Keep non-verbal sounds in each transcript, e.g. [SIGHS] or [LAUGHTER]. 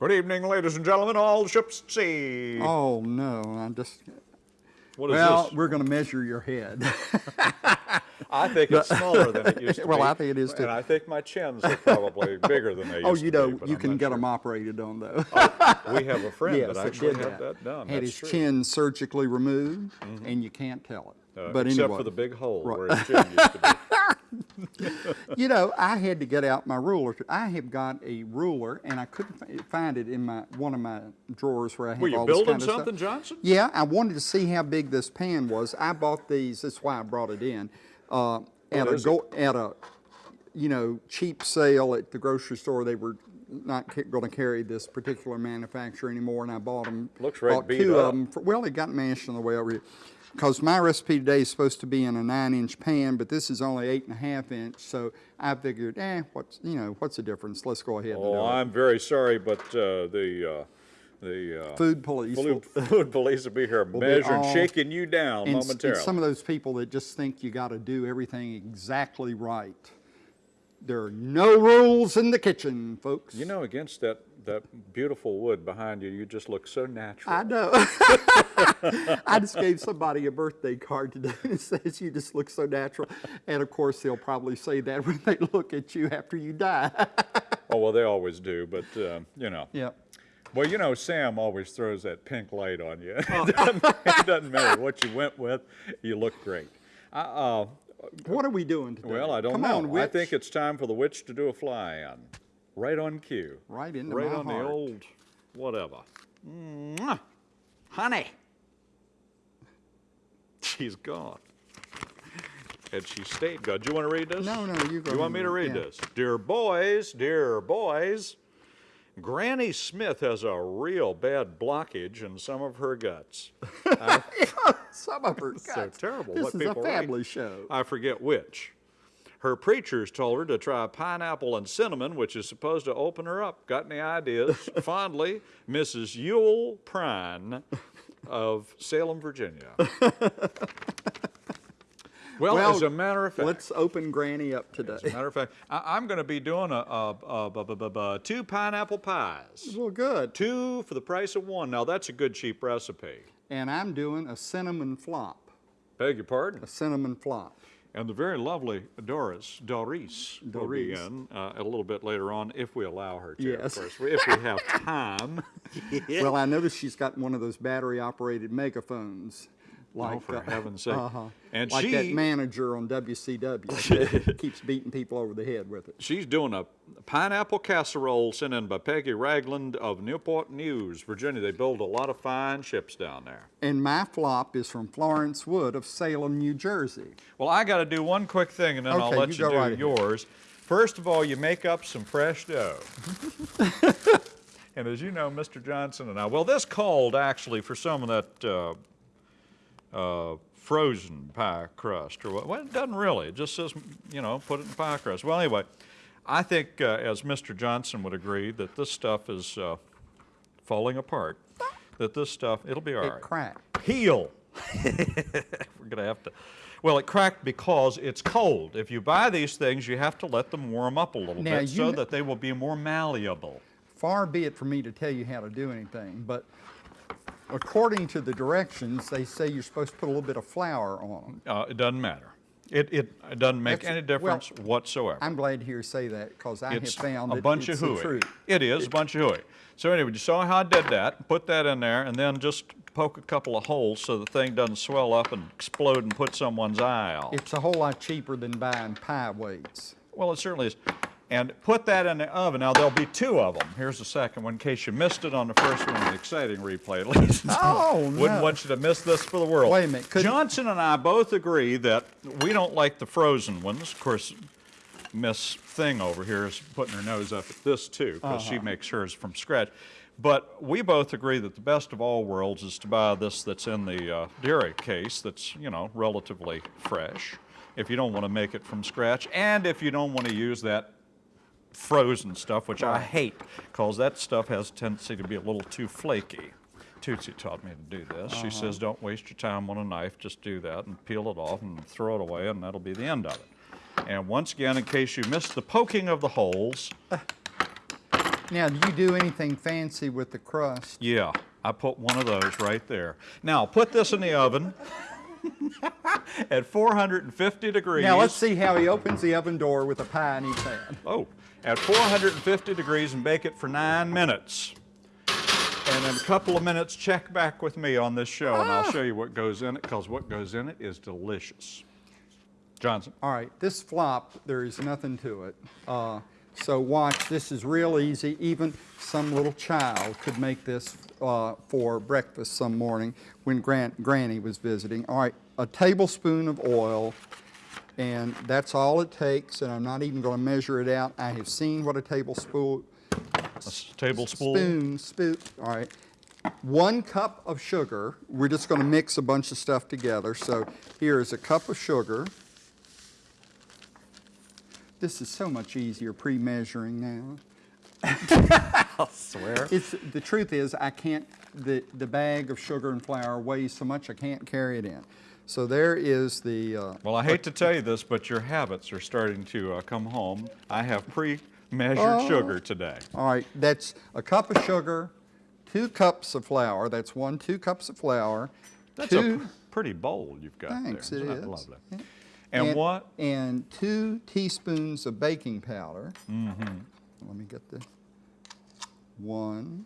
Good evening, ladies and gentlemen, all ships at sea. Oh, no, I'm just, What is well, this? we're going to measure your head. [LAUGHS] I think it's smaller than it used to [LAUGHS] Well, be. Well, I think it is too. And I think my chins are probably [LAUGHS] bigger than they used Oh, to you be. know, but you I'm can get sure. them operated on though. We have a friend Yes, that actually did had that done. Had That's his true. chin surgically removed, and you can't tell it. Uh, But except anyway, for the big hole Right. where his chin used to be. [LAUGHS] you know, I had to get out my ruler. I have got a ruler, and I couldn't find it in my one of my drawers where I have Were you all this building kind of something, stuff. Johnson? Yeah, I wanted to see how big this pan was. I bought these. That's why I brought it in. Uh, at a go, at a you know cheap sale at the grocery store. They were not going to carry this particular manufacturer anymore, and I bought them. Looks right bought two up. of them. For, well, they got mashed on the way over here. Because my recipe today is supposed to be in a nine-inch pan, but this is only eight and a half inch. So I figured, eh, what's you know, what's the difference? Let's go ahead and do Oh. I'm very sorry, but uh, the, uh, the uh, Food police. will- food, [LAUGHS] food police will be here be measuring, all- shaking you down And, s- and momentarily. some of those people that just think you got to do everything exactly right. There are no rules in the kitchen, folks. You know, against that, that beautiful wood behind you, you just look so natural. I know. [LAUGHS] I just gave somebody a birthday card today [LAUGHS] that says you just look so natural. And of course, they'll probably say that [LAUGHS] when they look at you after you die. Oh, well, they always do, but, um, you know. yep. Well, you know, Sam always throws that pink light on you. Oh. it, doesn't, it doesn't matter what you went with, you look great. Uh, uh, What are we doing today? well, I don't Come know. On, I think it's time for the witch to do a fly-in. Right on cue. Right into Right my on heart. the old whatever. Mwah. Honey. She's gone. And she stayed gone. Do you want to read this? No, no, you go You want me to read yeah. this? Dear boys, dear boys, Granny Smith has a real bad blockage in some of her guts. [LAUGHS] Some of her guts. so terrible This what is a people write. family show. I forget which. Her preachers told her to try pineapple and cinnamon, which is supposed to open her up. Got any ideas? [LAUGHS] Fondly, Mrs. Yule Prine of Salem, Virginia. [LAUGHS] Well, Well, as a matter of fact, Let's open Granny up today. as a matter of fact, I, am going to be doing a, a, a, bu- two pineapple pies, Well, good. two for the price of one. Now that's a good cheap recipe. And I'm doing a cinnamon flop. Beg your pardon. A cinnamon flop. And the very lovely Doris, Doris, will be Doris. in uh, a little bit later on if we allow her to. Yes. Of course, if we have [LAUGHS] time. Well, I noticed she's got one of those battery-operated megaphones. Like, oh, for uh, heaven's sake! uh-huh. And like that she manager on WCW keeps beating people over the head with it. [LAUGHS] she's doing a pineapple casserole sent in by Peggy Ragland of Newport News, Virginia. They build a lot of fine ships down there. And my flop is from Florence Wood of Salem, New Jersey. Well, I got to do one quick thing, and then I'll let you you, do right ahead. yours. First of all, you make up some fresh dough. [LAUGHS] and as you know, Mr. Johnson and I, well, this called actually for some of that uh, uh, frozen pie crust, or what? Well, it doesn't really. It just says, you know, put it in pie crust. Well, anyway, I think, uh, as Mr. Johnson would agree, that this stuff is uh, falling apart. That this stuff, it'll be all It right cracked. heel. [LAUGHS] We're going to have to. Well, it cracked because it's cold. If you buy these things, you have to let them warm up a little Now, bit so that they will be more malleable. Far be it from me to tell you how to do anything, but according to the directions, they say you're supposed to put a little bit of flour on them. Uh, it doesn't matter. It, it, it doesn't make That's- any well, difference whatsoever. I'm glad to hear you say that because I it's have found a that bunch it's of hooey. It is a bunch of hooey. So anyway, you saw how I did that. Put that in there, and then just poke a couple of holes so the thing doesn't swell up and explode and put someone's eye out. It's a whole lot cheaper than buying pie weights. Well, it certainly is. And put that in the oven. Now, there'll be two of them. Here's the second one, in case you missed it on the first one, an exciting replay, at least. [LAUGHS] Oh, gentlemen. Wouldn't no. want you to miss this for the world. Wait a minute, couldn't- Johnson and I both agree that we don't like the frozen ones. Of course, Miss Thing over here is putting her nose up at this, too, because Uh-huh. she makes hers from scratch. But we both agree that the best of all worlds is to buy this that's in the uh, dairy case that's, you know, relatively fresh, if you don't want to make it from scratch, and if you don't want to use that frozen stuff, which I hate, because that stuff has a tendency to be a little too flaky. Tootsie taught me to do this. She uh-huh. says, don't waste your time on a knife, just do that and peel it off and throw it away, and that'll be the end of it. And once again, in case you missed the poking of the holes, [SIGHS] Now, do you do anything fancy with the crust? Yeah, I put one of those right there. Now, put this in the oven [LAUGHS] at 450 degrees. Now, let's see how he opens the oven door with a pie in his hand. Oh, at 450 degrees and bake it for nine minutes. And in a couple of minutes, check back with me on this show and I'll show you what goes in it because what goes in it is delicious. Johnson. All right, this flop, there is nothing to it. Uh, so watch, this is real easy. Even some little child could make this uh, for breakfast some morning when Gran Granny was visiting. All right, a tablespoon of oil, and that's all it takes, and I'm not even going to measure it out. I have seen what a tablespoon, A tablespoon. spoon, spoon, all right. One cup of sugar. We're just going to mix a bunch of stuff together. So here is a cup of sugar. This is so much easier pre-measuring now. [LAUGHS] I swear. It's, the truth is, I can't, the, the bag of sugar and flour weighs so much I can't carry it in. So there is the, uh, Well, I hate to tell you this, but your habits are starting to uh, come home. I have pre-measured Oh. sugar today. all right, that's a cup of sugar, two cups of flour, that's one, two cups of flour. That's two, a pr- pretty bowl you've got Thanks, there. it Isn't is. that lovely? Yeah. And, what? And two teaspoons of baking powder. Mm-hmm. Let me get the one,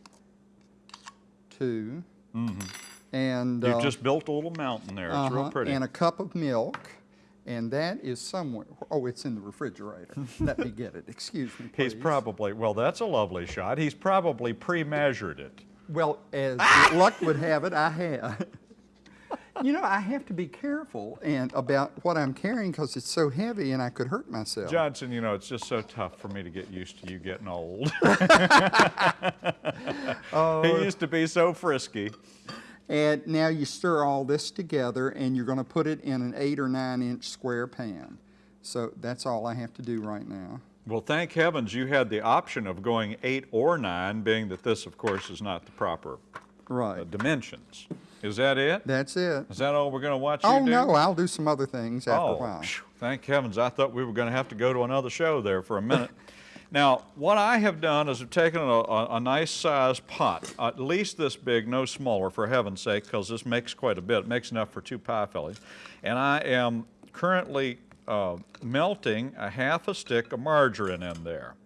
two, and Mm-hmm. You've uh, just built a little mountain there. It's real uh-huh, pretty. and a cup of milk, and that is somewhere. Oh, it's in the refrigerator. Let me get it. Excuse me, please. He's probably, well, that's a lovely shot. He's probably pre-measured it. Well, as luck would have it, I have. You know, I have to be careful and about what I'm carrying because it's so heavy and I could hurt myself. Johnson, you know, it's just so tough for me to get used to you getting old. [LAUGHS] Oh. he used to be so frisky. And now you stir all this together and you're going to put it in an eight or nine inch square pan. So that's all I have to do right now. Well, thank heavens you had the option of going eight or nine, being that this, of course, is not the proper uh, Right. dimensions. Is that it? That's it. Is that all we're going to watch you Oh, do? no, I'll do some other things after Oh, a while. phew, thank heavens. I thought we were going to have to go to another show there for a minute. [LAUGHS] now, what I have done is I've taken a, a, a nice sized pot, at least this big, no smaller, for heaven's sake, because this makes quite a bit. It makes enough for two pie fillies. And I am currently uh, melting a half a stick of margarine in there.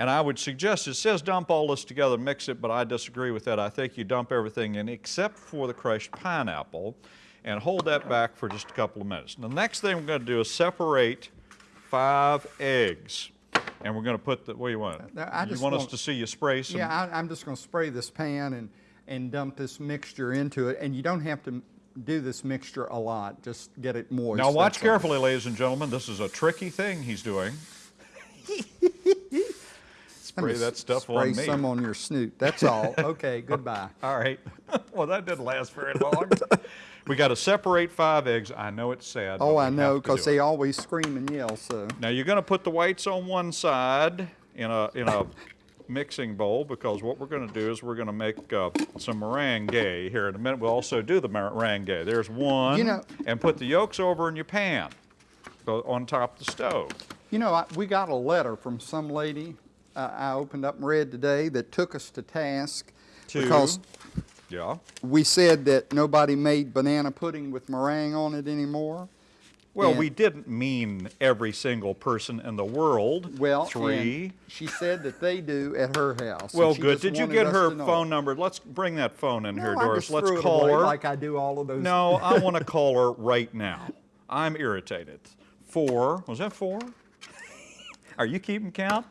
And I would suggest, it says dump all this together, mix it, but I disagree with that. I think you dump everything in except for the crushed pineapple and hold that back for just a couple of minutes. The next thing we're going to do is separate five eggs. And we're going to put the, what do you want? I you just want us want- to see you spray some? Yeah, I, I'm just going to spray this pan and, and dump this mixture into it. And you don't have to do this mixture a lot. Just get it moist. now watch that's all. carefully, ladies and gentlemen. This is a tricky thing he's doing. [LAUGHS] Spray that stuff spray on me. Spray some on your snoot. That's all. Okay, [LAUGHS] goodbye. All right. [LAUGHS] well, that didn't last very long. we got to separate five eggs. I know it's sad. Oh, I know, because do it. they always scream and yell, so. Now you're going to put the whites on one side in a in a mixing bowl because what we're going to do is we're going to make uh, some meringue here in a minute. We'll also do the meringue. There's one. You know- and put the yolks over in your pan, on top of the stove. You know, I, we got a letter from some lady uh, I opened up and read today that took us to task To- because Yeah. we said that nobody made banana pudding with meringue on it anymore. Well, And- we didn't mean every single person in the world. Well, three. she said that they do at her house. Well, good. Did you get her phone number? Let's bring that phone in No, here, Doris. Let's call her. like I do all of those. No, I want to call her right now. I'm irritated. Four. Was that four? [LAUGHS] Are you keeping count?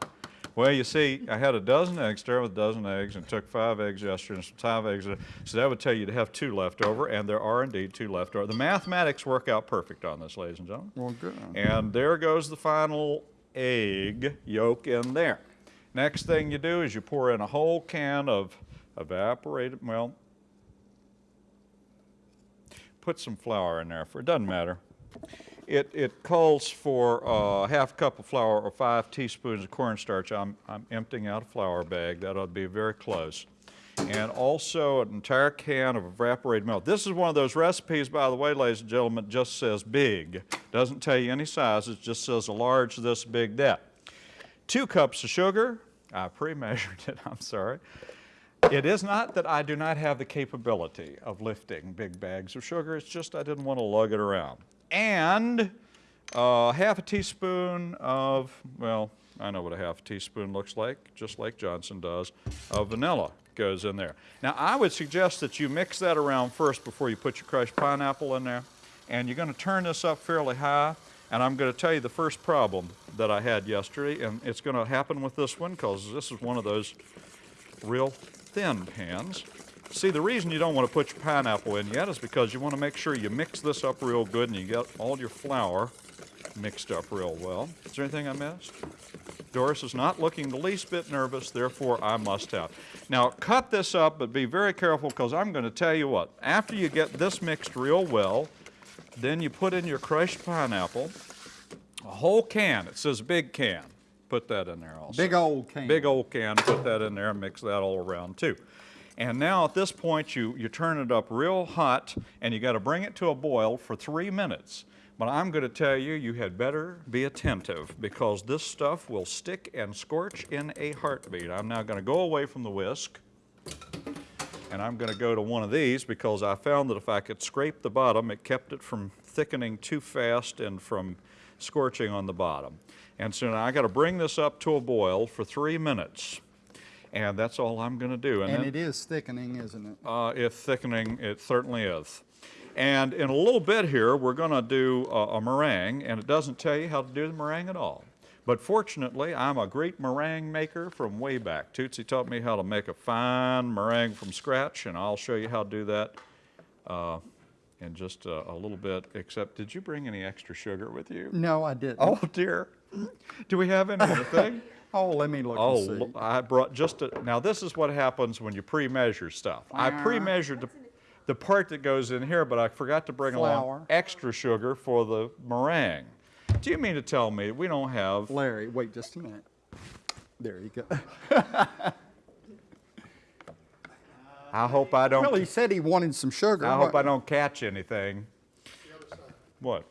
Well, you see, I had a dozen eggs, started with a dozen eggs, and took five eggs yesterday and some five eggs. So that would tell you to have two left over, and there are indeed two left over. The mathematics work out perfect on this, ladies and gentlemen. Well, good. And there goes the final egg yolk in there. Next thing you do is you pour in a whole can of evaporated, well, put some flour in there for, it doesn't matter. It, it calls for a half cup of flour or five teaspoons of cornstarch. I'm, I'm emptying out a flour bag. That ought to be very close. And also an entire can of evaporated milk. This is one of those recipes, by the way, ladies and gentlemen, just says big. Doesn't tell you any sizes, just says a large, this, big, that. Two cups of sugar, I pre-measured it, [LAUGHS] I'm sorry. It is not that I do not have the capability of lifting big bags of sugar, it's just I didn't want to lug it around. And uh, half a teaspoon of, well, I know what a half a teaspoon looks like, just like Johnson does, of vanilla goes in there. Now, I would suggest that you mix that around first before you put your crushed pineapple in there. And you're going to turn this up fairly high. And I'm going to tell you the first problem that I had yesterday, and it's going to happen with this one because this is one of those real thin pans. See, the reason you don't want to put your pineapple in yet is because you want to make sure you mix this up real good and you get all your flour mixed up real well. Is there anything I missed? Doris is not looking the least bit nervous, therefore I must have. Now, cut this up, but be very careful because I'm going to tell you what. After you get this mixed real well, then you put in your crushed pineapple, a whole can. It says big can. Put that in there also. Big old can. Big old can, put that in there and mix that all around too. And now at this point, you, you turn it up real hot and you got to bring it to a boil for three minutes. But I'm going to tell you, you had better be attentive because this stuff will stick and scorch in a heartbeat. I'm now going to go away from the whisk and I'm going to go to one of these because I found that if I could scrape the bottom, it kept it from thickening too fast and from scorching on the bottom. And so now I got to bring this up to a boil for three minutes. And that's all I'm going to do. And then- it is thickening, isn't it? uh, if thickening, it certainly is. And in a little bit here, we're going to do a, a meringue, and it doesn't tell you how to do the meringue at all. But fortunately, I'm a great meringue maker from way back. Tootsie taught me how to make a fine meringue from scratch, and I'll show you how to do that uh, in just a, a little bit. Except, did you bring any extra sugar with you? No, I didn't. Oh dear. Do we have any other thing? [LAUGHS] Oh, let me look Oh, and see. lo- I brought just a, now this is what happens when you pre-measure stuff. I uh-huh. pre-measured the, the part that goes in here, but I forgot to bring along extra sugar for the meringue. Do you mean to tell me we don't have, Larry, wait just a minute. There you go. I hope I don't, Well, he said he wanted some sugar. I hope I don't catch anything. What?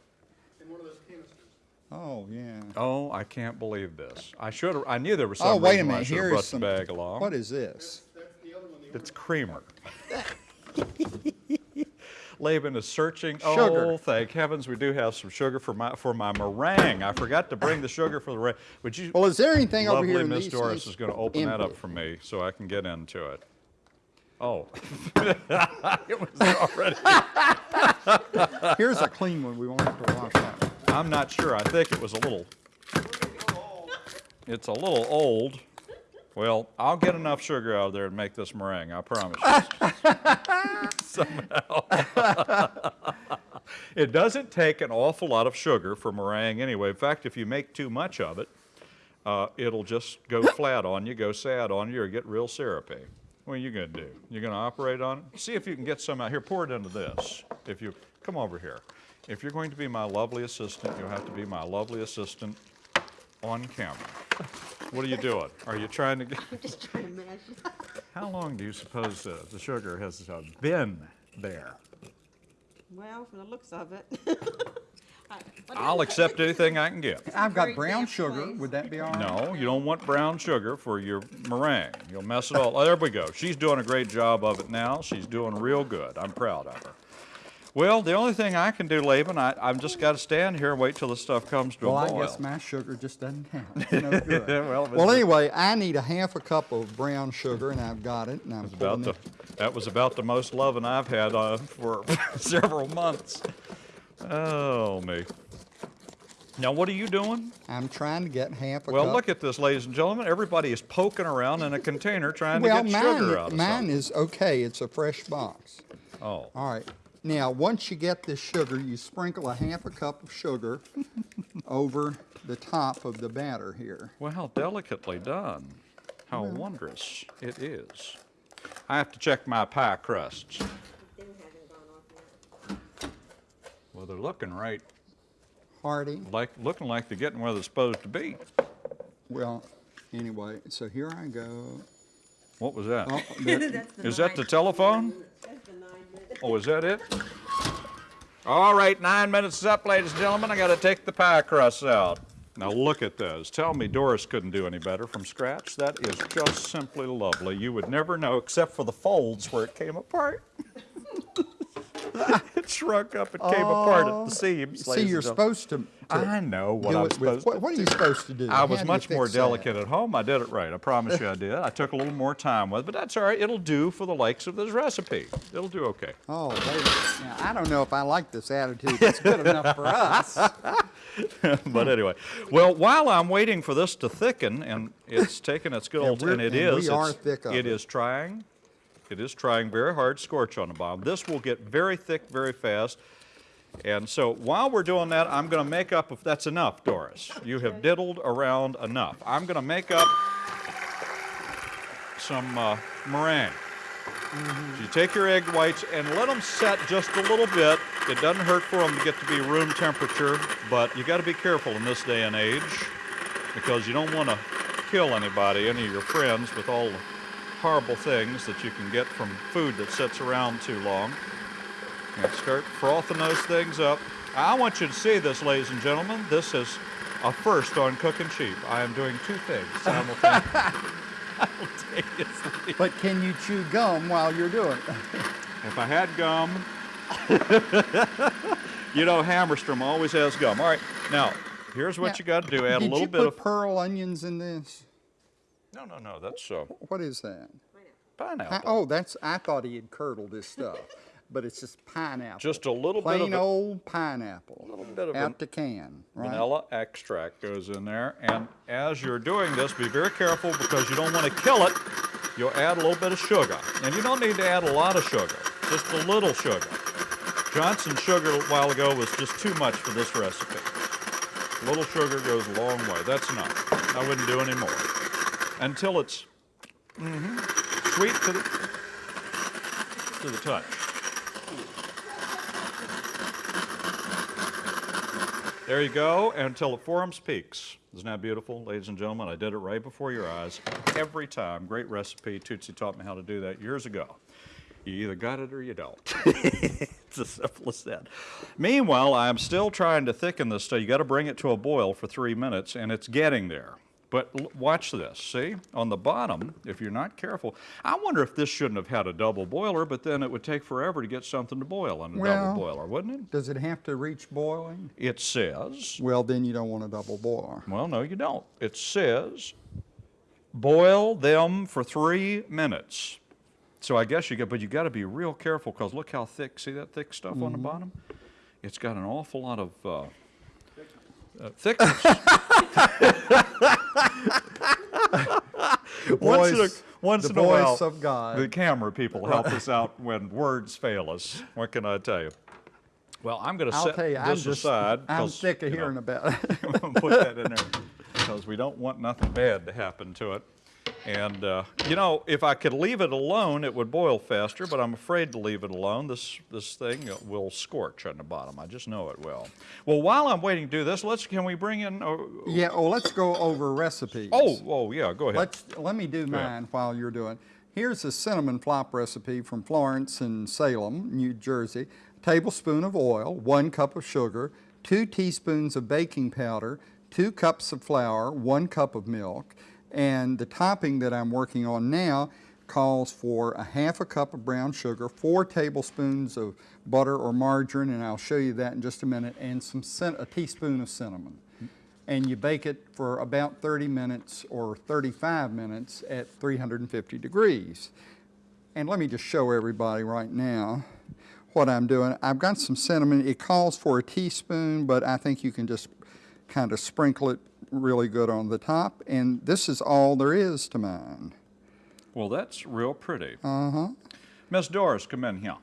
Oh, yeah. Oh, I can't believe this. I should have, I knew there was oh, something Oh, wait a reason why I minute, should have here brought is the some. bag along. What is this? It's creamer. [LAUGHS] Laban is searching. Oh, sugar. Oh, thank heavens, we do have some sugar for my for my meringue. I forgot to bring the sugar for the meringue. Would you? Well, is there anything over lovely here in Miss these Doris things? is going to open that up for me so I can get into it. Oh, [LAUGHS] [LAUGHS] it was already. Here's a clean one. We won't have to wash that. I'm not sure. I think it was a little. It's a little old. Well, I'll get enough sugar out of there to make this meringue. I promise you. [LAUGHS] Somehow. [LAUGHS] it doesn't take an awful lot of sugar for meringue anyway. In fact, if you make too much of it, uh, it'll just go [LAUGHS] flat on you, go sad on you, or get real syrupy. What are you going to do? You're going to operate on it? See if you can get some out here. Pour it into this. If you come over here. If you're going to be my lovely assistant, you'll have to be my lovely assistant on camera. What are you doing? Are you trying to get? I'm just trying to measure. [LAUGHS] How long do you suppose uh, the sugar has uh, been there? Well, from the looks of it. [LAUGHS] I, I'll accept anything I can get. I've got brown sugar. place. Would that be all right? No, you don't want brown sugar for your meringue. You'll mess it all. Oh, there we go. She's doing a great job of it now. She's doing real good. I'm proud of her. Well, the only thing I can do, Laban, I, I've just got to stand here and wait till the stuff comes to Well, a I boil. guess my sugar just doesn't count. [LAUGHS] No good. Well, Well, anyway, I need a half a cup of brown sugar, and I've got it, and I'm about the, it. that was about the most loving I've had uh, for [LAUGHS] several months. Oh, me. Now, what are you doing? I'm trying to get half a Well, cup. look at this, ladies and gentlemen. Everybody is poking around in a container trying well, to get mine, sugar out of mine something. is okay. It's a fresh box. Oh, All right. Now, once you get this sugar, you sprinkle a half a cup of sugar [LAUGHS] over the top of the batter here. well, how delicately done. How wondrous it is. I have to check my pie crusts. Thing hasn't gone off yet. Well, they're looking right, Hardy. like looking like they're getting where they're supposed to be. Well, anyway, so here I go. What was that? Oh, [LAUGHS] there- That's the Is that the telephone? Oh, is that it? All right, nine minutes is up, ladies and gentlemen. I got to take the pie crusts out. Now look at those. Tell me Doris couldn't do any better from scratch. That is just simply lovely. You would never know, except for the folds where it came apart. [LAUGHS] shrunk up and came apart at the oh. seams. See, you're supposed to. to I know what I'm with- supposed what, to what are you supposed to do? I was much more fix that? delicate at home. I did it right. I promise you I did. I took a little more time with it, but that's all right. It'll do for the likes of this recipe. It'll do okay. Oh, minute. Now, I don't know if I like this attitude. It's good enough for us. [LAUGHS] but anyway, well, while I'm waiting for this to thicken, and it's taking its good [LAUGHS] Yeah, old, and it and we are thick it. is trying, it is trying very hard, scorch on the bottom. This will get very thick very fast. And so while we're doing that, I'm going to make up, if that's enough, Doris. You have diddled around enough. I'm going to make up some uh, meringue. So you take your egg whites and let them set just a little bit. It doesn't hurt for them to get to be room temperature, but you got to be careful in this day and age because you don't want to kill anybody, any of your friends, with all the horrible things that you can get from food that sits around too long. And start frothing those things up. I want you to see this, ladies and gentlemen. This is a first on Cooking Cheap. I am doing two things simultaneously. simultaneously. But can you chew gum while you're doing it? If I had gum, [LAUGHS] you know Hammerstrom always has gum. All right, now here's what Now, you got to do: add a little bit of. pearl onions in this? No, no, no. That's uh, What is that? Pi- pineapple. Oh, that's, I thought he had curdled this stuff, [LAUGHS] but it's just pineapple. Just a little bit Plain of a- old pineapple. A little bit of Out the can, right? Vanilla extract goes in there, and as you're doing this, be very careful because you don't want to kill it. You'll add a little bit of sugar, and you don't need to add a lot of sugar, just a little sugar. Johnson sugar a while ago was just too much for this recipe. A little sugar goes a long way. That's enough. I wouldn't do any more until it's mhm, sweet to the to the touch. There you go, until it forms peaks. Isn't that beautiful, ladies and gentlemen? I did it right before your eyes every time. Great recipe. Tootsie taught me how to do that years ago. You either got it or you don't. [LAUGHS] it's as simple as that. Meanwhile, I'm still trying to thicken this stuff. You got to bring it to a boil for three minutes, and it's getting there. But watch this. See, on the bottom, if you're not careful, I wonder if this shouldn't have had a double boiler, but then it would take forever to get something to boil in a Well- double boiler, wouldn't it? Does it have to reach boiling? It says Well, then you don't want a double boiler. well, no, you don't. It says boil them for three minutes. So I guess you get, but you got to be real careful because look how thick. See that thick stuff on the bottom? It's got an awful lot of uh, uh, thickness. [LAUGHS] once in a, once the in a while, voice of God. the camera people help us [LAUGHS] out when words fail us. What can I tell you? Well, I'm going to set tell you, I'm this just, aside. I'm sick of you know, hearing about it. [LAUGHS] put that in there because we don't want nothing bad to happen to it. And, uh, you know, if I could leave it alone, it would boil faster, but I'm afraid to leave it alone. This, this thing will scorch on the bottom. I just know it will. Well, while I'm waiting to do this, let's, can we bring in, uh, Yeah, oh, let's go over recipes. oh, oh, yeah, go ahead. Let's, let me do mine while you're doing. Here's a cinnamon flop recipe from Florence and Salem, New Jersey. Tablespoon of oil, one cup of sugar, two teaspoons of baking powder, two cups of flour, one cup of milk. And the topping that I'm working on now calls for a half a cup of brown sugar, four tablespoons of butter or margarine, and I'll show you that in just a minute, and some a teaspoon of cinnamon and you bake it for about 30 minutes or 35 minutes at 350 degrees. And let me just show everybody right now what I'm doing. I've got some cinnamon. It calls for a teaspoon, but I think you can just kind of sprinkle it really good on the top. And this is all there is to mine. Well, that's real pretty. Uh-huh. Miss Doris, come in here.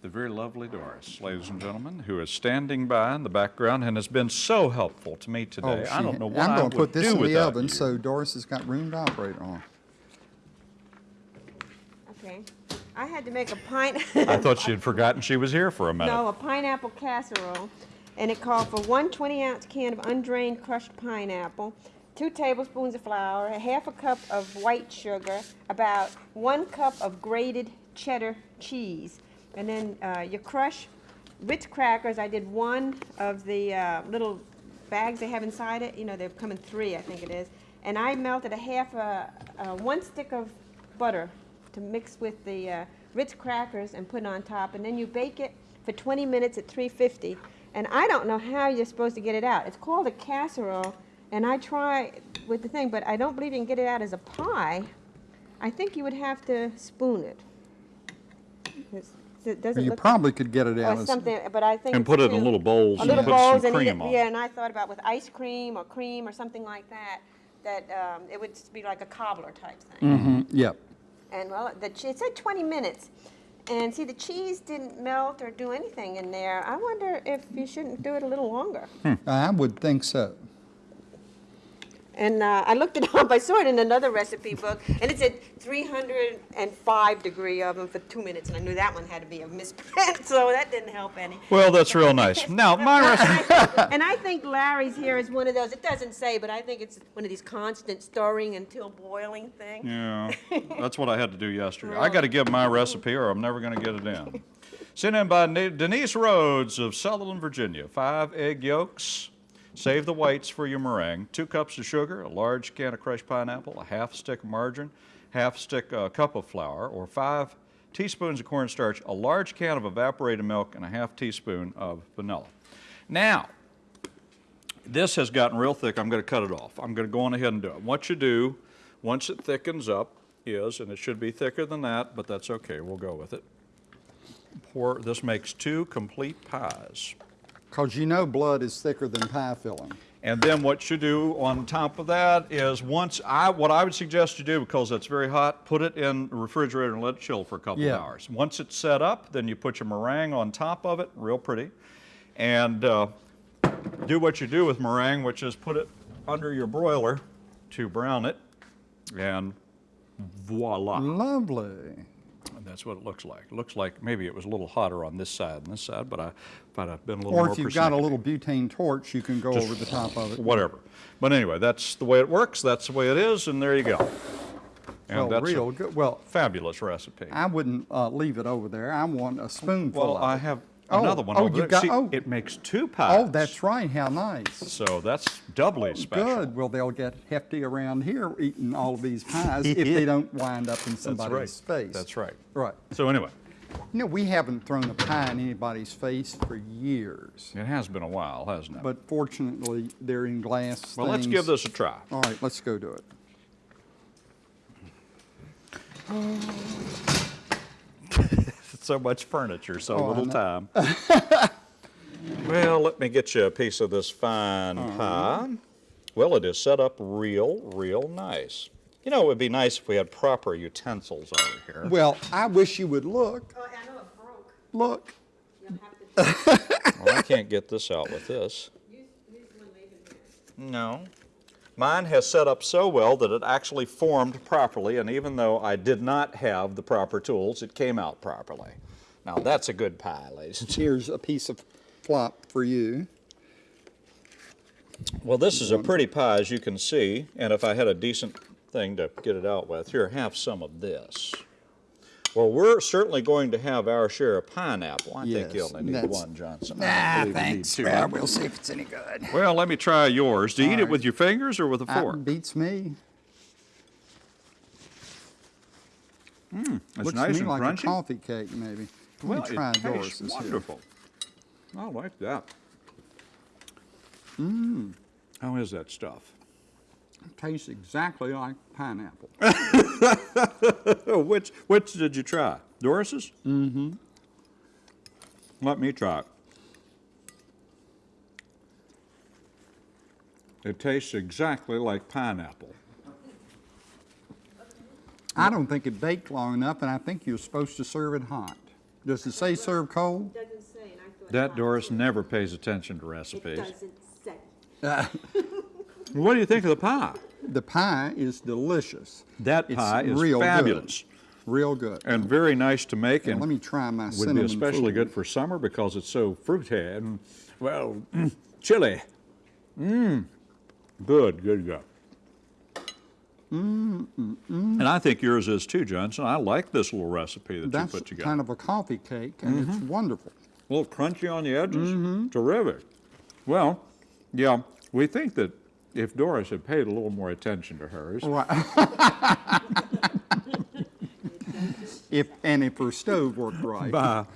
The very lovely Doris, ladies and gentlemen, who is standing by in the background and has been so helpful to me today. I she- don't know what Oh, I'm gonna put this in the oven you. so Doris has got room to operate on. Okay. I had to make a pint. I thought she had forgotten she was here for a minute. No, a pineapple casserole, and it called for one 20-ounce can of undrained crushed pineapple, two tablespoons of flour, a half a cup of white sugar, about one cup of grated cheddar cheese, and then uh, you crush Ritz crackers. I did one of the uh, little bags they have inside it, you know, they come in three, I think it is. And I melted a half, a, uh one stick of butter to mix with the uh, Ritz crackers and put on top. And then you bake it for 20 minutes at 350. And I don't know how you're supposed to get it out. It's called a casserole. And I try with the thing, but I don't believe you can get it out as a pie. I think you would have to spoon it. It's- It doesn't You look probably could get it out as, something, but I think And put it in little bowls a and little put some bowls and cream it- on Yeah, and I thought about with ice cream or cream or something like that, that um, it would be like a cobbler type thing. Mm-hmm. yep. And well, the it said 20 minutes, and see the cheese didn't melt or do anything in there. I wonder if you shouldn't do it a little longer. Hmm, I would think so. And uh, I looked it up. I saw it in another recipe book, and it said 305 degree oven for two minutes, and I knew that one had to be a misprint, [LAUGHS] so that didn't help any. Well, that's real nice. [LAUGHS] Now, my recipe, And I think Larry's here is one of those, it doesn't say, but I think it's one of these constant stirring until boiling things. yeah, [LAUGHS] that's what I had to do yesterday. I got to give my recipe or I'm never going to get it in. Sent in by Denise Rhodes of Sutherland, Virginia. Five egg yolks. Save the whites for your meringue. Two cups of sugar, a large can of crushed pineapple, a half stick of margarine, half stick uh, cup of flour, or five teaspoons of cornstarch, a large can of evaporated milk, and a half teaspoon of vanilla. Now, this has gotten real thick. I'm going to cut it off. I'm going to go on ahead and do it. What you do, once it thickens up, is, and it should be thicker than that, but that's okay. We'll go with it. Pour, this makes two complete pies. Because you know blood is thicker than pie filling. And then what you do on top of that is once I, what I would suggest you do, because it's very hot, put it in the refrigerator and let it chill for a couple Yeah. of hours. Once it's set up, then you put your meringue on top of it, real pretty. And uh, do what you do with meringue, which is put it under your broiler to brown it. And voila. Lovely. And that's what it looks like. It looks like maybe it was a little hotter on this side than this side, but I, if I'd been a little Or more Or if you've got a little butane torch, you can go over the top of it. whatever. But anyway, that's the way it works, that's the way it is, and there you go. And Well, that's real good. Well, fabulous recipe. I wouldn't uh, leave it over there. I want a spoonful Well, I have Oh, another one oh, over you've there. got- See, oh. it makes two oh, pies. Oh, that's right. How nice. So that's doubly special. Good. Well, they'll get hefty around here eating all of these pies [LAUGHS] if they don't wind up in That's somebody's right. face. That's right. Right. So anyway, You know, we haven't thrown a pie in anybody's face for years. it has been a while, hasn't it? But fortunately, they're in glass well, let's give this a try. All right, let's go do it. [LAUGHS] so much furniture, so Oh, little time. [LAUGHS] well, let me get you a piece of this fine Uh-huh. pie. Well, it is set up real, real nice. You know, it would be nice if we had proper utensils over here. Well, I wish you would look. Oh, I know it broke. Look. Have to [LAUGHS] Well, I can't get this out with this. use, use one leaving here. No. Mine has set up so well that it actually formed properly, and even though I did not have the proper tools, it came out properly. Now, that's a good pie, ladies. Here's a piece of flop for you. Well, this is a pretty pie, as you can see, and if I had a decent thing to get it out with, here, have some of this. Well, we're certainly going to have our share of pineapple. I think you Yes, only need one, Johnson. I Ah, believe you need thanks. two. Well, we'll see if it's any good. Well, let me try yours. Do you eat it with your fingers or with a That fork? beats me. It's Looks nice to me and like crunchy. a coffee cake, maybe. Let well, me try it tastes Doris's here. wonderful. I like that. Mmm. How is that stuff? Tastes exactly like pineapple. [LAUGHS] Which which did you try? Doris's? Mm-hmm. Let me try it. It tastes exactly like pineapple. I don't think it baked long enough, and I think you're supposed to serve it hot. Does it say serve cold? Doesn't say, and I thought. That it Doris might. never pays attention to recipes. It doesn't say. [LAUGHS] What do you think of the pie? The pie is delicious. That It's pie is real good. fabulous Real good. and very nice to make Now, and let me try my would cinnamon be especially good for summer because it's so fruity and well, chilly. Mmm. Good, good, good. And I think yours is too, Johnson. I like this little recipe that That's you put together. kind of a coffee cake, and it's Mm-hmm. wonderful. a little crunchy on the edges. Mm-hmm. Terrific. Well, yeah, We think that if Doris had paid a little more attention to hers, Right. [LAUGHS] If, and if her stove worked right. by